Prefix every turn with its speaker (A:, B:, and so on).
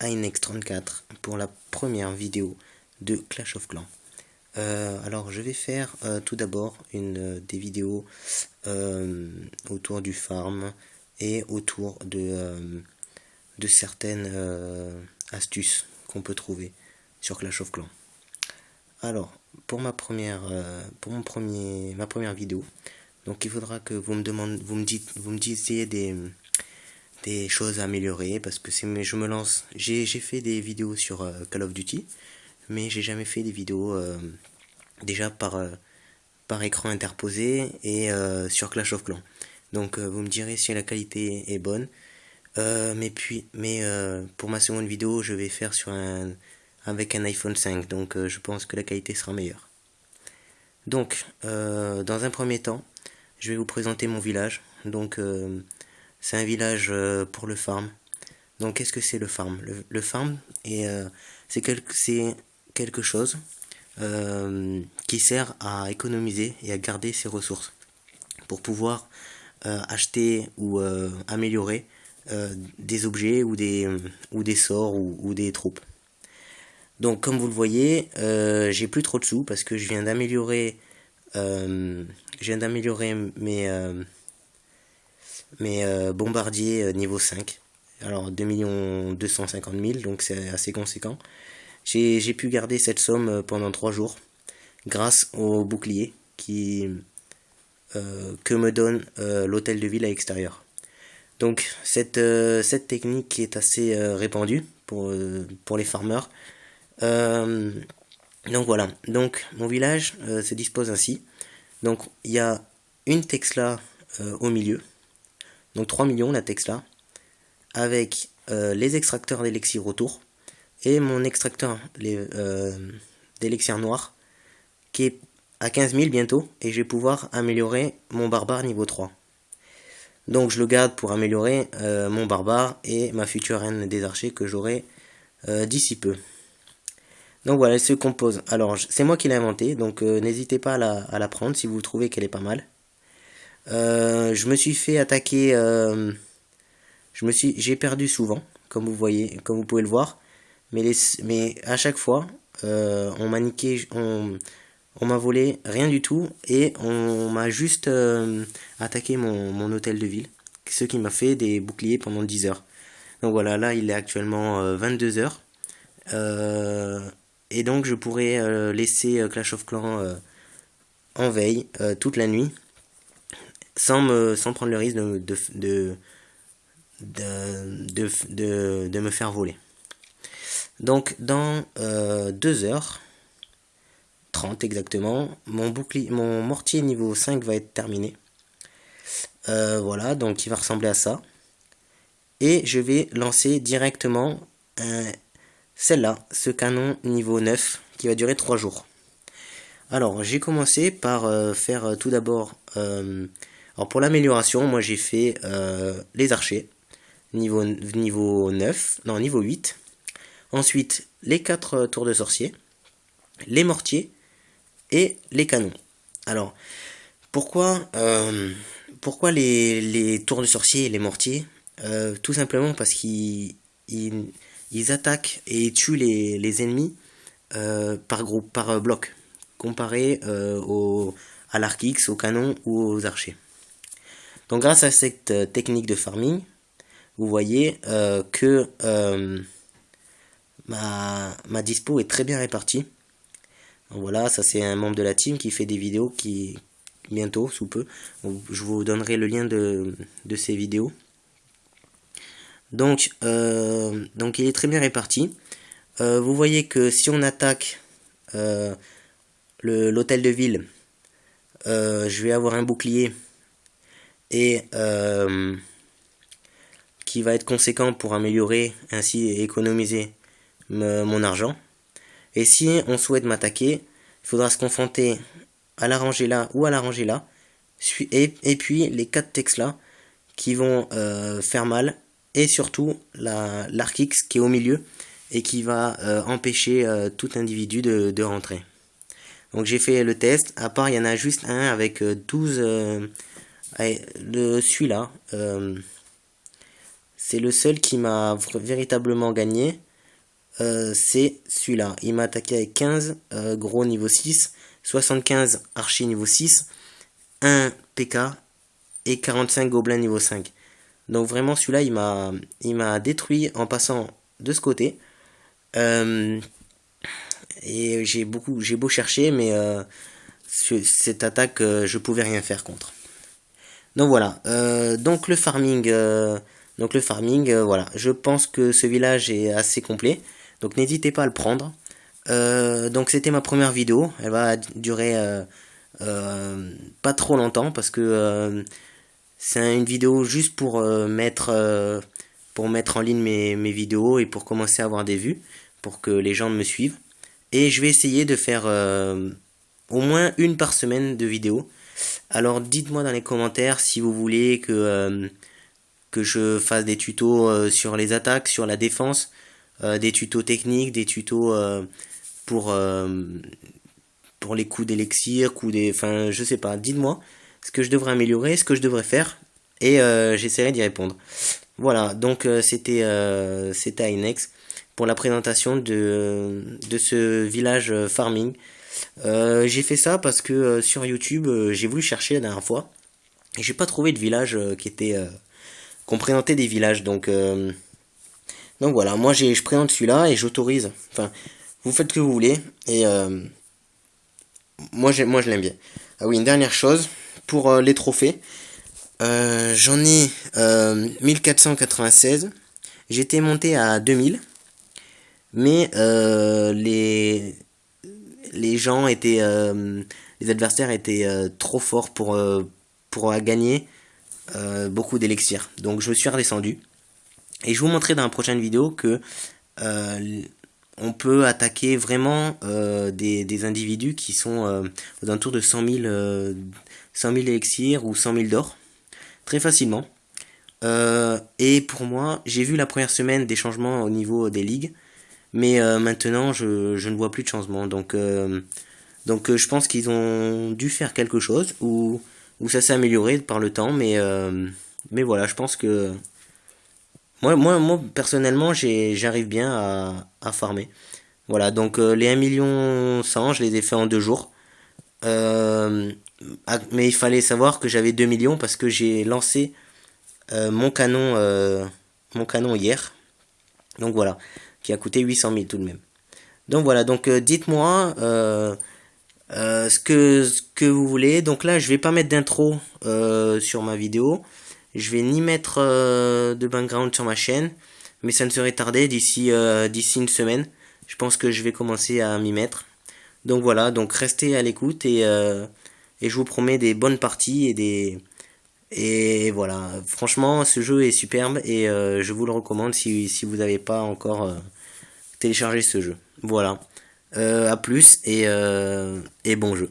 A: Inex34 pour la première vidéo de Clash of Clans. Euh, alors je vais faire euh, tout d'abord une euh, des vidéos autour du farm et autour de, de certaines astuces qu'on peut trouver sur Clash of Clans. Alors pour ma première pour mon premier ma première vidéo, donc il faudra que vous me demandez vous me dites vous me disiez des des choses à améliorer parce que c'est je me lance j'ai fait des vidéos sur euh, Call of Duty mais j'ai jamais fait des vidéos euh, déjà par euh, par écran interposé et sur Clash of Clans. Donc vous me direz si la qualité est bonne. Mais puis mais pour ma seconde vidéo je vais faire sur un avec un iPhone 5 donc je pense que la qualité sera meilleure. Donc dans un premier temps je vais vous présenter mon village. Donc c'est un village euh, pour le farm. Donc qu'est-ce que c'est le farm? Le, farm, euh, c'est quelque, chose euh, qui sert à économiser et à garder ses ressources pour pouvoir acheter ou améliorer des objets ou des, ou des sorts ou, des troupes. Donc comme vous le voyez, j'ai plus trop de sous parce que je viens d'améliorer je viens d'améliorer mes mais euh, bombardier euh, niveau 5. Alors 2 250 000, donc c'est assez conséquent. J'ai pu garder cette somme euh, pendant 3 jours grâce au bouclier qui, que me donne l'hôtel de ville à l'extérieur. Donc cette, cette technique est assez répandue pour, pour les farmers. donc voilà, donc mon village se dispose ainsi. Donc il y a une Tesla au milieu donc 3 millions la Tesla, avec euh, les extracteurs d'élixir autour, et mon extracteur euh, d'élixir noir, qui est à 15 000 bientôt, et je vais pouvoir améliorer mon barbare niveau 3. Donc je le garde pour améliorer euh, mon barbare et ma future reine des archers que j'aurai d'ici peu. Donc voilà, elle se compose. Alors c'est moi qui l'ai inventé, donc n'hésitez pas à la prendre si vous trouvez qu'elle est pas mal. Euh, je me suis fait attaquer. Euh, j'ai perdu souvent, comme vous voyez, comme vous pouvez le voir. Mais les, mais à chaque fois, euh, on m'a niqué, on, on m'a volé rien du tout et on m'a juste attaqué mon, mon hôtel de ville, ce qui m'a fait des boucliers pendant 10 heures. Donc voilà, là il est actuellement 22 heures. et donc je pourrais laisser Clash of Clans en veille toute la nuit sans, me, sans prendre le risque de, de, de, de, me faire voler. Donc dans 2 euh, heures 30 exactement, mon, bouclier, mon mortier niveau 5 va être terminé. Euh, voilà, donc il va ressembler à ça. Et je vais lancer directement celle-là, ce canon niveau 9, qui va durer 3 jours. Alors, j'ai commencé par euh, faire tout d'abord alors pour l'amélioration, moi j'ai fait euh, les archers, niveau, niveau 9, non niveau 8. Ensuite, les 4 euh, tours de sorcier, les mortiers et les canons. Alors, pourquoi, euh, pourquoi les, tours de sorcier et les mortiers Tout simplement parce qu'ils ils, attaquent et tuent les, ennemis par groupe, par bloc, comparé au, à l'arc X, au canon ou aux archers. Donc grâce à cette euh, technique de farming, vous voyez euh, que euh, ma, dispo est très bien répartie. voilà, ça c'est un membre de la team qui fait des vidéos qui bientôt, sous peu, je vous donnerai le lien de, de ces vidéos. Donc, donc il est très bien réparti. vous voyez que si on attaque l'hôtel de ville, je vais avoir un bouclier et euh, qui va être conséquent pour améliorer ainsi et économiser mon argent. Et si on souhaite m'attaquer, il faudra se confronter à la rangée là ou à la rangée là, et, puis les quatre textes là qui vont euh, faire mal, et surtout l'arc-X qui est au milieu et qui va euh, empêcher tout individu de, rentrer. Donc j'ai fait le test, à part il y en a juste un avec 12 le celui-là, euh, c'est le seul qui m'a véritablement gagné. c'est celui-là. Il m'a attaqué avec 15 gros niveau 6, 75 archi niveau 6, 1 PK et 45 gobelins niveau 5. Donc vraiment celui-là il m'a détruit en passant de ce côté. Euh, et j'ai beaucoup j'ai beau chercher mais euh, cette attaque euh, je pouvais rien faire contre. Donc voilà. donc le farming donc le farming voilà. Je pense que ce village est assez complet. Donc n'hésitez pas à le prendre. donc c'était ma première vidéo. Elle va durer pas trop longtemps parce que c'est une vidéo juste pour mettre en ligne mes, mes, vidéos et pour commencer à avoir des vues, pour que les gens me suivent. Et je vais essayer de faire euh, au moins une par semaine de vidéos. Alors dites-moi dans les commentaires si vous voulez que, euh, je fasse des tutos euh, sur les attaques, sur la défense, des tutos techniques, des tutos pour, les coups d'élixir, coups des... Enfin je sais pas, dites-moi ce que je devrais améliorer, ce que je devrais faire et j'essaierai d'y répondre. Voilà, donc euh, c'était euh, c'était Inex pour la présentation de, ce village euh, j'ai fait ça parce que sur YouTube, j'ai voulu chercher la dernière fois et j'ai pas trouvé de village qui était qu'on présentait des villages. Donc donc voilà, moi je présente celui-là et j'autorise. Enfin, vous faites ce que vous voulez et moi je l'aime bien. Ah oui, une dernière chose pour les trophées. Euh, j'en ai 1496. Euh, J'étais monté à 2000. Mais euh, les, les gens étaient... les adversaires étaient trop forts pour, pour gagner beaucoup d'élixir. Donc je suis redescendu. Et je vous montrerai dans la prochaine vidéo que on peut attaquer vraiment des, individus qui sont aux alentours de 100 000, 100 000 élixirs ou 100 000 d'or très facilement. Euh, et pour moi, j'ai vu la première semaine des changements au niveau des ligues, mais euh, maintenant je, je, ne vois plus de changement. Donc, euh, donc je pense qu'ils ont dû faire quelque chose ou, ou ça s'est amélioré par le temps, mais, mais voilà, je pense que moi, moi, moi personnellement, j'arrive bien à, à, farmer. Voilà, donc les 1 million 100, je les ai fait en deux jours. Euh, ah, mais il fallait savoir que j'avais 2 millions parce que j'ai lancé euh, mon canon euh, mon canon hier. Donc voilà, qui a coûté 800 000 tout de même. Donc voilà, donc dites-moi ce, que, ce que vous voulez. Donc là, je vais pas mettre d'intro sur ma vidéo. Je vais ni mettre de background sur ma chaîne. Mais ça ne serait tardé d'ici d'ici une semaine. Je pense que je vais commencer à m'y mettre. Donc voilà, donc restez à l'écoute et, euh, et je vous promets des bonnes parties et des... Et voilà, franchement, ce jeu est superbe et euh, je vous le recommande si, si vous n'avez pas encore euh, téléchargé ce jeu. Voilà, à plus et, et bon jeu.